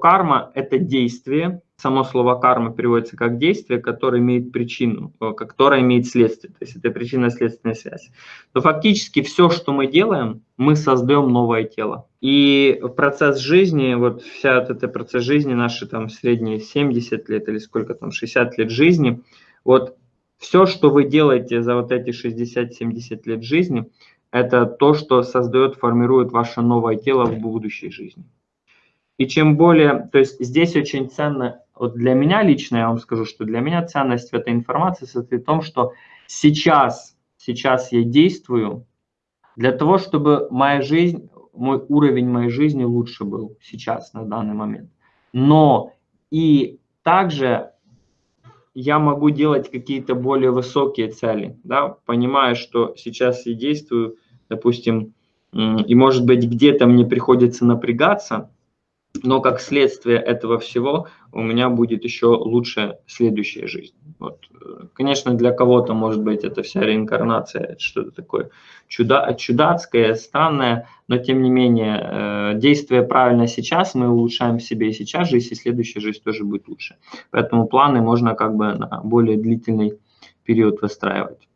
Карма – это действие, само слово карма переводится как действие, которое имеет причину, э, которое имеет следствие, то есть это причинно-следственная связь. Но фактически все, что мы делаем, мы создаем новое тело. И процесс жизни, вот вся вот эта процесс жизни, наши там средние 70 лет или сколько там, 60 лет жизни, вот все, что вы делаете за вот эти 60-70 лет жизни, это то, что создает, формирует ваше новое тело в будущей жизни. И чем более, то есть здесь очень ценно, вот для меня лично, я вам скажу, что для меня ценность в этой информации состоит в том, что сейчас, сейчас я действую для того, чтобы моя жизнь, мой уровень моей жизни лучше был сейчас, на данный момент. Но и также я могу делать какие-то более высокие цели, да, понимая, что сейчас я действую, допустим, и может быть где-то мне приходится напрягаться, но как следствие этого всего у меня будет еще лучше следующая жизнь. Вот. Конечно, для кого-то, может быть, это вся реинкарнация, что-то такое чуда чудацкое, странное, но тем не менее, э, действуя правильно сейчас, мы улучшаем себе и сейчас жизнь, и следующая жизнь тоже будет лучше. Поэтому планы можно как бы на более длительный период выстраивать.